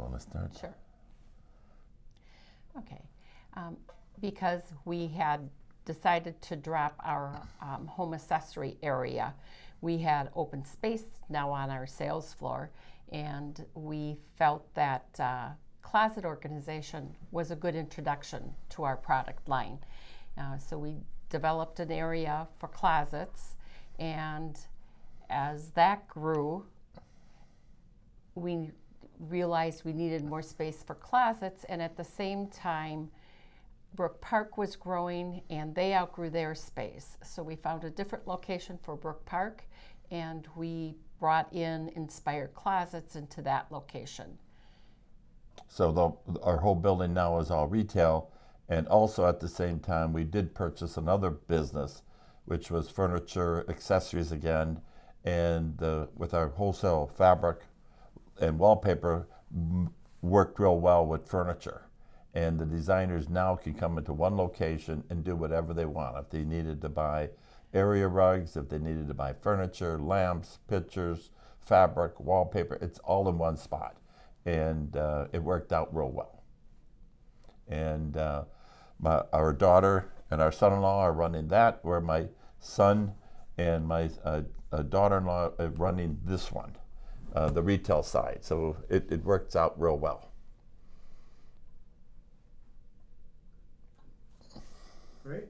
want to start? Sure. Okay. Um, because we had decided to drop our um, home accessory area, we had open space now on our sales floor, and we felt that uh, closet organization was a good introduction to our product line. Uh, so we developed an area for closets, and as that grew, we realized we needed more space for closets, and at the same time, Brook Park was growing and they outgrew their space. So we found a different location for Brook Park and we brought in inspired closets into that location. So the, our whole building now is all retail, and also at the same time, we did purchase another business, which was furniture accessories again, and uh, with our wholesale fabric and wallpaper worked real well with furniture. And the designers now can come into one location and do whatever they want. If they needed to buy area rugs, if they needed to buy furniture, lamps, pictures, fabric, wallpaper, it's all in one spot. And uh, it worked out real well. And uh, my, our daughter and our son-in-law are running that, where my son and my uh, uh, daughter-in-law are running this one, uh, the retail side. So it, it works out real well. Great.